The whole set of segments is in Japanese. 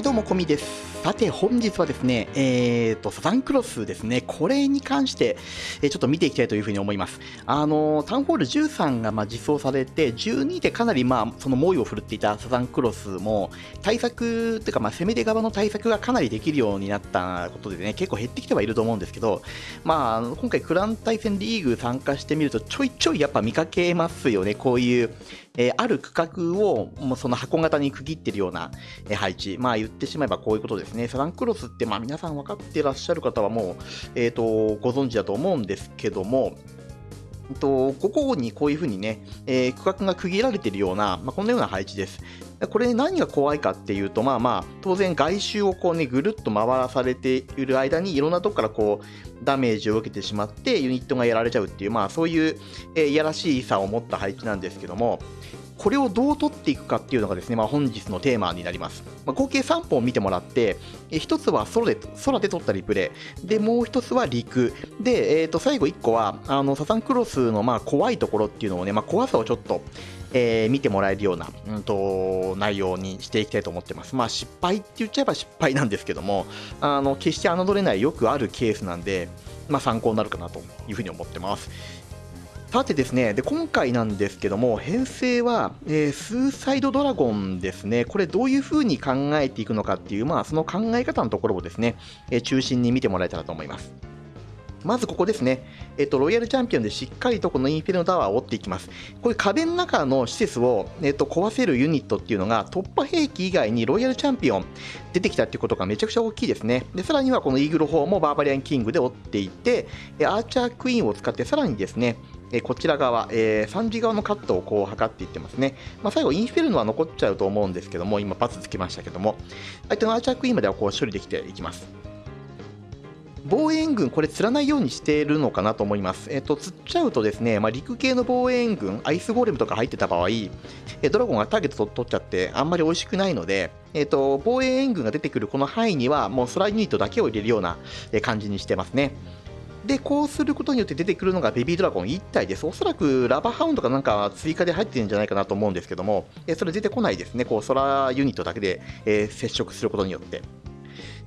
はいどうもこみです。さて本日はですねえーとサザンクロスですね。これに関してえちょっと見ていきたいというふうに思います。あのタウンホール13がまあ実装されて12でかなりまあその猛威を振るっていたサザンクロスも対策っていうかまあ攻め手側の対策がかなりできるようになったことでね結構減ってきてはいると思うんですけどまあ今回クラン対戦リーグ参加してみるとちょいちょいやっぱ見かけますよね。こういうえー、ある区画をもうその箱型に区切ってるような、えー、配置。まあ言ってしまえばこういうことです。ね。サザンクロスってまあ皆さん分かってらっしゃる方はもう、え、ー、と、ご存知だと思うんですけども、と、ここにこういうふうにね、えー、区画が区切られているような、まあ、こんなような配置です。これ何が怖いかっていうと、まあまあ、当然外周をこうね、ぐるっと回らされている間に、いろんなとこからこう、ダメージを受けてしまって、ユニットがやられちゃうっていう、まあそういう、えー、いやらしい差を持った配置なんですけども、これをどう取っていくかっていうのがですね、まあ、本日のテーマになります。まあ、合計3本見てもらって、え1つは空で空で取ったリプレイ、で、もう1つは陸、で、えー、と最後1個は、あのサザンクロスのまあ怖いところっていうのをね、まあ、怖さをちょっと、えー、見てもらえるような、うんと、内容にしていきたいと思ってます。まあ失敗って言っちゃえば失敗なんですけども、あの決して侮れないよくあるケースなんで、まあ、参考になるかなというふうに思ってます。さてですね、で今回なんですけども、編成は、えー、スーサイドドラゴンですね、これどういう風に考えていくのかっていう、まあ、その考え方のところをですね、えー、中心に見てもらえたらと思います。まずここですね、えっと、ロイヤルチャンピオンでしっかりとこのインフェルノタワーを折っていきます。こういう壁の中の施設を、えっと、壊せるユニットっていうのが突破兵器以外にロイヤルチャンピオン出てきたっていうことがめちゃくちゃ大きいですね。で、さらにはこのイーグル砲もバーバリアンキングで折っていって、アーチャークイーンを使ってさらにですね、えこちら側、えー、3時側のカットをこう測っていってますね。まあ、最後、インフェルノは残っちゃうと思うんですけども、今、パスつけましたけども、相手のアーチャークイーンまではこう処理できていきます。防衛援軍、これ釣らないようにしているのかなと思います。えっ、と、釣っちゃうとですね、まあ、陸系の防衛援軍、アイスゴーレムとか入ってた場合、えドラゴンがターゲット取っちゃって、あんまり美味しくないので、えっ、と、防衛援軍が出てくるこの範囲には、もう空ユニットだけを入れるような感じにしてますね。で、こうすることによって出てくるのがベビードラゴン1体です。おそらくラバーハウンドかなんか追加で入ってるんじゃないかなと思うんですけども、えそれ出てこないですね。こう、空ユニットだけで、え接触することによって。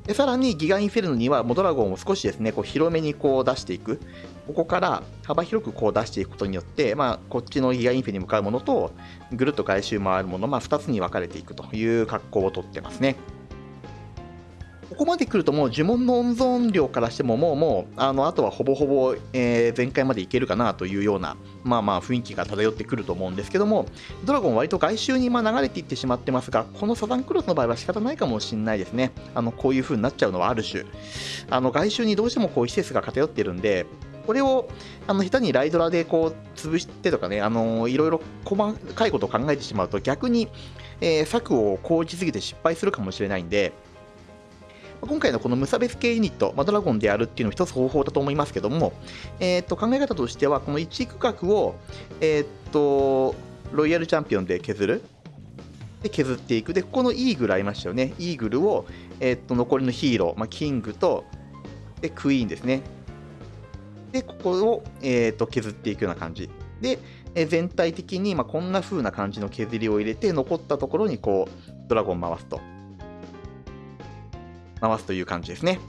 でさらにギガインフェルノにはモドラゴンを少しですねこう広めにこう出していくここから幅広くこう出していくことによって、まあ、こっちのギガインフェに向かうものとぐるっと外周回るもの、まあ、2つに分かれていくという格好をとってますね。ここまで来るともう呪文の温存量からしてももうもうあのあとはほぼほぼ、えー、全開までいけるかなというようなまあまあ雰囲気が漂ってくると思うんですけどもドラゴン割と外周にま流れていってしまってますがこのサザンクロスの場合は仕方ないかもしれないですね。あのこういう風になっちゃうのはある種。あの外周にどうしてもこう施設が偏ってるんでこれをあの下手にライドラでこう潰してとかね、あのいろいろ細かいことを考えてしまうと逆に、えー、策を講じすぎて失敗するかもしれないんで、今回のこの無差別系ユニット、まあ、ドラゴンでやるっていうのも一つ方法だと思いますけども、えー、と考え方としては、この1区画を、えー、っとロイヤルチャンピオンで削る。で削っていく。で、ここのイーグルありましたよね。イーグルを、えー、っと残りのヒーロー、まあ、キングとでクイーンですね。で、ここを、えー、っと削っていくような感じ。で、え全体的に、まあ、こんな風な感じの削りを入れて、残ったところにこうドラゴン回すと。回すという感じですね。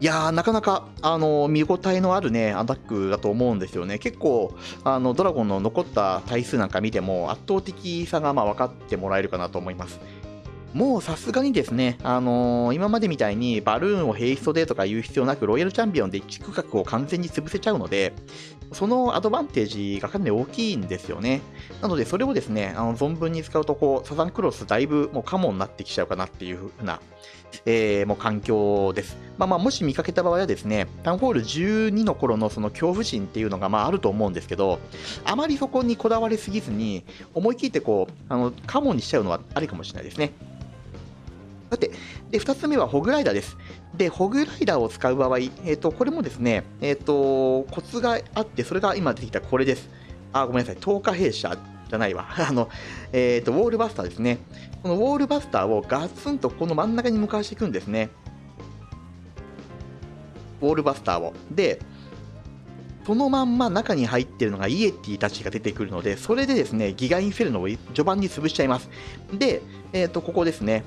いやー、なかなか、あの見応えのあるね、アタックだと思うんですよね。結構、あの、ドラゴンの残った体数なんか見ても、圧倒的さがまあ分かってもらえるかなと思います。もうさすがにですね、あのー、今までみたいにバルーンをヘイストでとか言う必要なく、ロイヤルチャンピオンで1区画を完全に潰せちゃうので、そのアドバンテージがかなり大きいんですよね。なので、それをですね、あの存分に使うと、こう、サザンクロスだいぶもうカモになってきちゃうかなっていうふうな、えー、もう環境です。まあまあ、もし見かけた場合はですね、タウンホール12の頃のその恐怖心っていうのがまああると思うんですけど、あまりそこにこだわりすぎずに、思い切ってこう、あの、カモンにしちゃうのはありかもしれないですね。さて、で、2つ目はホグライダーです。で、ホグライダーを使う場合、えっ、ー、と、これもですね、えっ、ー、と、コツがあって、それが今出てきたこれです。あ、ごめんなさい、10日弊社じゃないわ。あの、えっ、ー、と、ウォールバスターですね。このウォールバスターをガツンとこの真ん中に向かわしていくんですね。ウォールバスターを。で、そのまんま中に入ってるのがイエティたちが出てくるので、それでですね、ギガインフェルノを序盤に潰しちゃいます。で、えっ、ー、と、ここですね。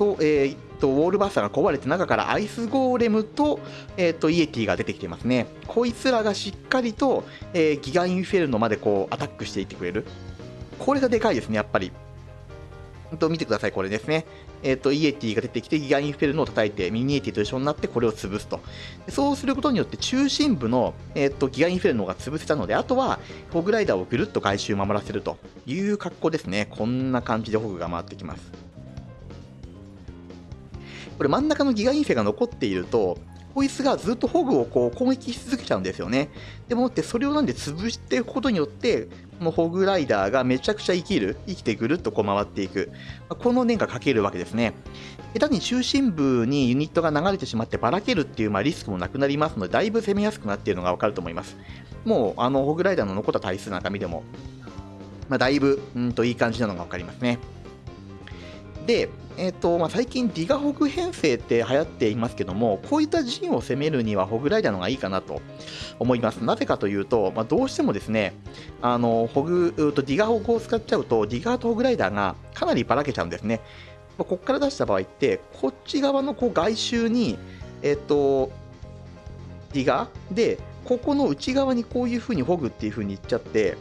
と、えー、とウォールバスターが壊れて中からアイスゴーレムと,、えー、とイエティが出てきていますねこいつらがしっかりと、えー、ギガインフェルノまでこうアタックしていってくれるこれがでかいですねやっぱりと見てください、これですね。えっ、ー、と、イエティが出てきて、ギガインフェルノを叩いて、ミニエティと一緒になって、これを潰すと。そうすることによって、中心部の、えっ、ー、と、ギガインフェルノが潰せたので、あとは、ホグライダーをぐるっと外周守らせるという格好ですね。こんな感じでホグが回ってきます。これ真ん中のギガインフェが残っていると、こいつがずっとホグをこう攻撃し続けちゃうんですよね。でもってそれをなんで潰していくことによって、このホグライダーがめちゃくちゃ生きる、生きてぐるっとこう回っていく。この念がかけるわけですね。下手に中心部にユニットが流れてしまってばらけるっていうまあリスクもなくなりますので、だいぶ攻めやすくなっているのがわかると思います。もうあのホグライダーの残った体数なんか見ても、まあ、だいぶうんといい感じなのがわかりますね。で、えーとまあ、最近ディガホグ編成って流行っていますけども、こういった陣を攻めるにはホグライダーの方がいいかなと思います。なぜかというと、まあ、どうしてもですね、あのホグとディガホグを使っちゃうと、ディガーとホグライダーがかなりばらけちゃうんですね。まあ、ここから出した場合って、こっち側のこう外周に、えっ、ー、と、ディガーで、ここの内側にこういう風にホグっていう風にいっちゃって、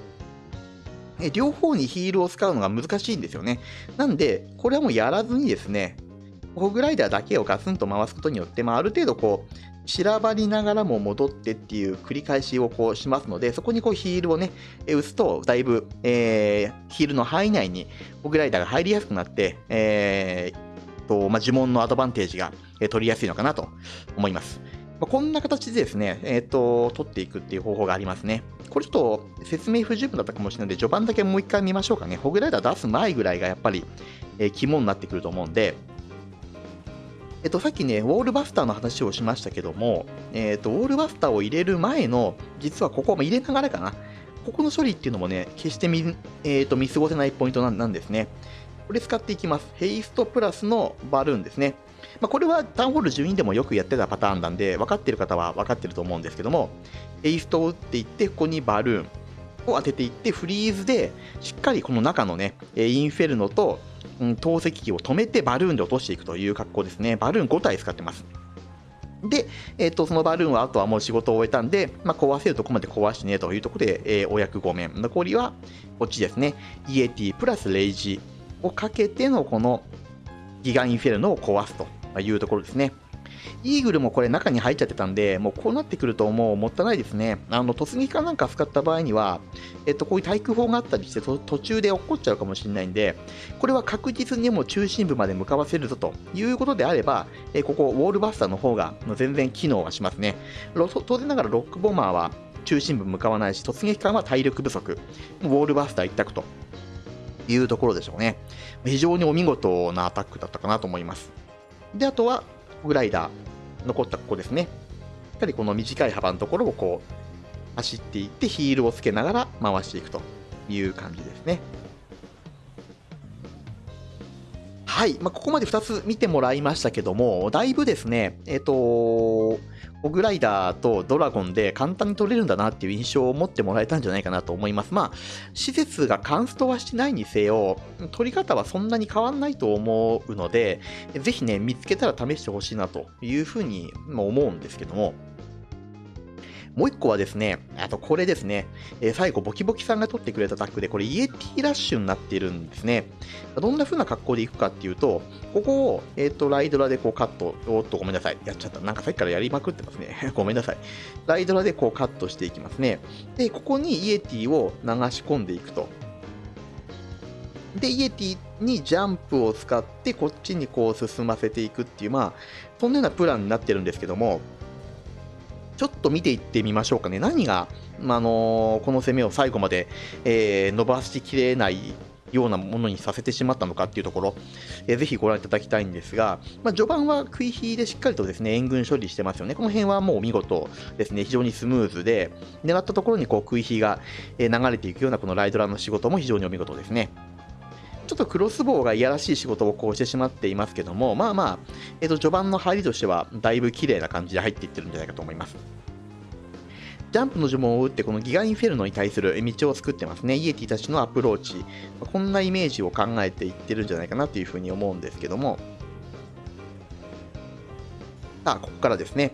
両方にヒールを使うのが難しいんですよね。なんで、これはもうやらずにですね、ホグライダーだけをガツンと回すことによって、まあ、ある程度こう、散らばりながらも戻ってっていう繰り返しをこうしますので、そこにこうヒールをね、打つと、だいぶ、えー、ヒールの範囲内にホグライダーが入りやすくなって、えーとまあ、呪文のアドバンテージが取りやすいのかなと思います。ま、こんな形でですね、えっ、ー、と、取っていくっていう方法がありますね。これちょっと説明不十分だったかもしれないので、序盤だけもう一回見ましょうかね。ホグライダー出す前ぐらいがやっぱり、えー、肝になってくると思うんで、えっと、さっきね、ウォールバスターの話をしましたけども、えっと、ウォールバスターを入れる前の、実はここ、入れながらかな。ここの処理っていうのもね、決して見,、えー、と見過ごせないポイントなんですね。これ使っていきます。ヘイストプラスのバルーンですね。まあ、これはタウンホール12でもよくやってたパターンなんで、分かってる方は分かってると思うんですけども、エイストを打っていって、ここにバルーンを当てていって、フリーズで、しっかりこの中のね、インフェルノと、うん、投石機を止めてバルーンで落としていくという格好ですね。バルーン5体使ってます。で、えーと、そのバルーンはあとはもう仕事を終えたんで、まあ、壊せるとこまで壊してねというところで、えー、お役御免。残りはこっちですね。イエティプラスレイジをかけてのこのギガインフェルノを壊すというところですね。イーグルもこれ中に入っちゃってたんで、もうこうなってくるともうもったいないですね。あの、突撃かなんか使った場合には、えっと、こういう対空砲があったりして途中で落っこっちゃうかもしれないんで、これは確実にもう中心部まで向かわせるぞということであれば、えここ、ウォールバスターの方が全然機能はしますね。当然ながらロックボマーは中心部向かわないし、突撃艦は体力不足。ウォールバスター一択というところでしょうね。非常にお見事なアタックだったかなと思います。で、あとは、グライダー、残ったここですね。やっぱりこの短い幅のところをこう、走っていってヒールをつけながら回していくという感じですね。はい、まあ、ここまで2つ見てもらいましたけども、だいぶですね、えっ、ー、とオグライダーとドラゴンで簡単に取れるんだなっていう印象を持ってもらえたんじゃないかなと思います。まあ、施設がカンストはしてないにせよ、取り方はそんなに変わんないと思うので、ぜひね、見つけたら試してほしいなというふうに思うんですけども、もう一個はですね、あとこれですね、えー、最後ボキボキさんが取ってくれたタックで、これイエティラッシュになってるんですね。どんな風な格好でいくかっていうと、ここを、えっ、ー、と、ライドラでこうカット、おっとごめんなさい、やっちゃった。なんかさっきからやりまくってますね。ごめんなさい。ライドラでこうカットしていきますね。で、ここにイエティを流し込んでいくと。で、イエティにジャンプを使って、こっちにこう進ませていくっていう、まあ、そんなようなプランになってるんですけども、ちょっと見ていってみましょうかね。何が、まあの、この攻めを最後まで、えー、伸ばしきれないようなものにさせてしまったのかっていうところ、えー、ぜひご覧いただきたいんですが、まあ、序盤は食い火でしっかりとですね、援軍処理してますよね。この辺はもう見事ですね、非常にスムーズで、狙ったところにこう食い火が流れていくようなこのライドランの仕事も非常にお見事ですね。ちょっとクロスボウがいやらしい仕事をこうしてしまっていますけども、まあまあ、えっと、序盤の入りとしては、だいぶ綺麗な感じで入っていってるんじゃないかと思います。ジャンプの呪文を打って、このギガインフェルノに対する道を作ってますね。イエティたちのアプローチ。こんなイメージを考えていってるんじゃないかなというふうに思うんですけども。さあ、ここからですね。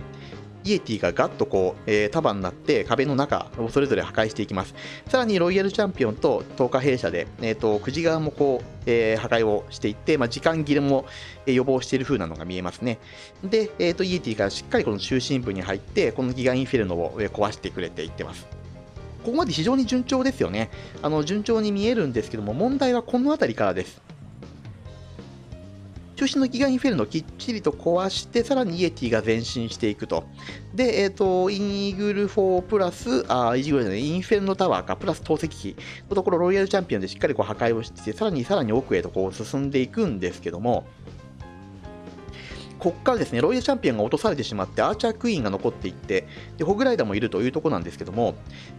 イエティがガッとこう、えー、束になって壁の中をそれぞれ破壊していきます。さらにロイヤルチャンピオンと投下兵舎で、えーと、9時側もこう、えー、破壊をしていって、まあ、時間切れも、え予防している風なのが見えますね。で、えーと、イエティがしっかりこの中心部に入って、このギガインフェルノを、え壊してくれていってます。ここまで非常に順調ですよね。あの順調に見えるんですけども、問題はこの辺りからです。中心のギガインフェルノをきっちりと壊して、さらにイエティが前進していくと。で、えっ、ー、と、イーグル4プラス、あ、イーグルじゃない、インフェルノタワーか、プラス透析機のところ、ロイヤルチャンピオンでしっかりこう破壊をして、さらにさらに奥へとこう進んでいくんですけども、ここからですね、ロイヤルチャンピオンが落とされてしまって、アーチャークイーンが残っていって、でホグライダーもいるというところなんですけども、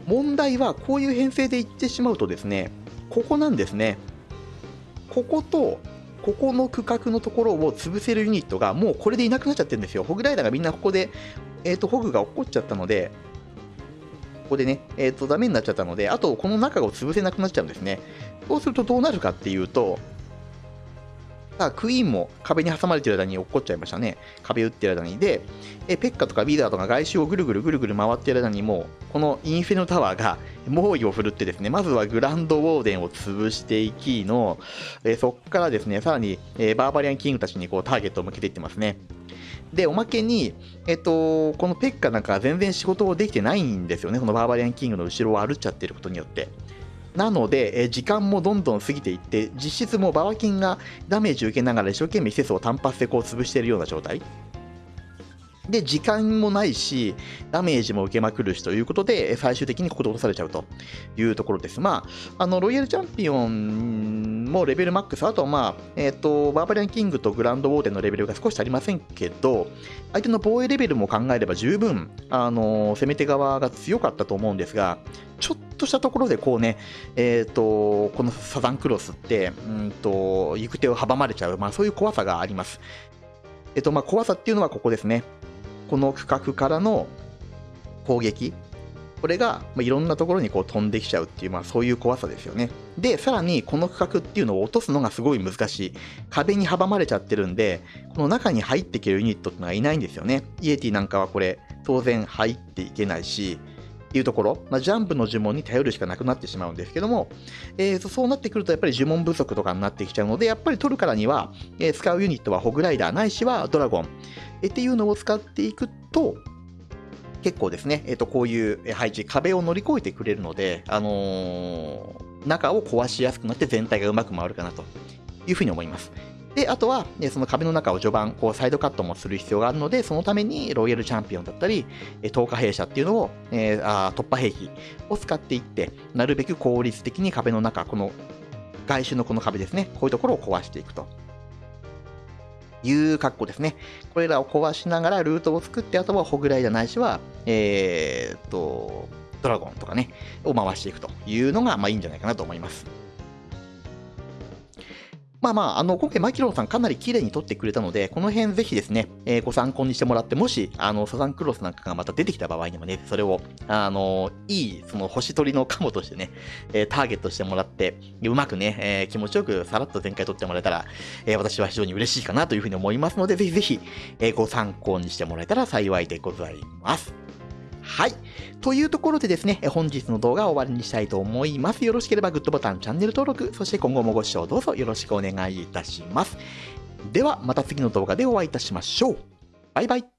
問題はこういう編成でいってしまうとですね、ここなんですね。ここと、ここの区画のところを潰せるユニットがもうこれでいなくなっちゃってるんですよ。ホグライダーがみんなここで、えっ、ー、と、ホグが落っこっちゃったので、ここでね、えっ、ー、と、ダメになっちゃったので、あとこの中を潰せなくなっちゃうんですね。そうするとどうなるかっていうと、さあ、クイーンも壁に挟まれてる間に落っこっちゃいましたね。壁打ってる間に。で、えペッカとかビーダーとか外周をぐるぐるぐるぐる回ってる間にもう、このインフェノタワーが猛威を振るってですね、まずはグランドウォーデンを潰していきの、えそこからですね、さらに、えバーバリアンキングたちにこうターゲットを向けていってますね。で、おまけに、えっと、このペッカなんか全然仕事をできてないんですよね。このバーバリアンキングの後ろを歩っちゃってることによって。なので、え時間もどんどん過ぎていって、実質もうバワキンがダメージを受けながら一生懸命施設を単発でこう潰しているような状態。で、時間もないし、ダメージも受けまくるしということで、最終的にここで落とされちゃうというところです。まあ、あの、ロイヤルチャンピオンもレベルマックス、あとまあ、えっ、ー、と、バーバリアンキングとグランドウォーデンのレベルが少し足りませんけど、相手の防衛レベルも考えれば十分、あの、攻め手側が強かったと思うんですが、ちょっとしたところでこうね、えっ、ー、と、このサザンクロスって、うんと、行く手を阻まれちゃう、まあそういう怖さがあります。えっ、ー、と、まあ怖さっていうのはここですね。この区画からの攻撃、これが、いろんなところにこう飛んできちゃうっていう、まあ、そういう怖さですよね。で、さらにこの区画っていうのを落とすのがすごい難しい。壁に阻まれちゃってるんで、この中に入っていけるユニットってのがいないんですよね。イエティなんかはこれ、当然入っていけないし、っていうところ、まあ、ジャンプの呪文に頼るしかなくなってしまうんですけども、えー、そうなってくるとやっぱり呪文不足とかになってきちゃうので、やっぱり取るからには、えー、使うユニットはホグライダーないしはドラゴン、えー、っていうのを使っていくと、結構ですね、えっ、と、こういう配置、壁を乗り越えてくれるので、あの中を壊しやすくなって全体がうまく回るかなというふうに思います。で、あとは、ね、その壁の中を序盤、こう、サイドカットもする必要があるので、そのために、ロイヤルチャンピオンだったり、透過兵舎っていうのを、えー、あ突破兵器を使っていって、なるべく効率的に壁の中、この、外周のこの壁ですね、こういうところを壊していくと。いう格好ですね。これらを壊しながらルートを作って、あとはホグライダーないしは、えー、っと、ドラゴンとかね、を回していくというのが、まあいいんじゃないかなと思います。まあまあ、あの、今回マキロンさんかなり綺麗に撮ってくれたので、この辺ぜひですね、えー、ご参考にしてもらって、もし、あの、サザンクロスなんかがまた出てきた場合にもね、それを、あの、いい、その星取りのカモとしてね、えー、ターゲットしてもらって、うまくね、えー、気持ちよくさらっと全開撮ってもらえたら、え私は非常に嬉しいかなというふうに思いますので、ぜひぜひ、えご参考にしてもらえたら幸いでございます。はい。というところでですね、本日の動画を終わりにしたいと思います。よろしければグッドボタン、チャンネル登録、そして今後もご視聴どうぞよろしくお願いいたします。では、また次の動画でお会いいたしましょう。バイバイ。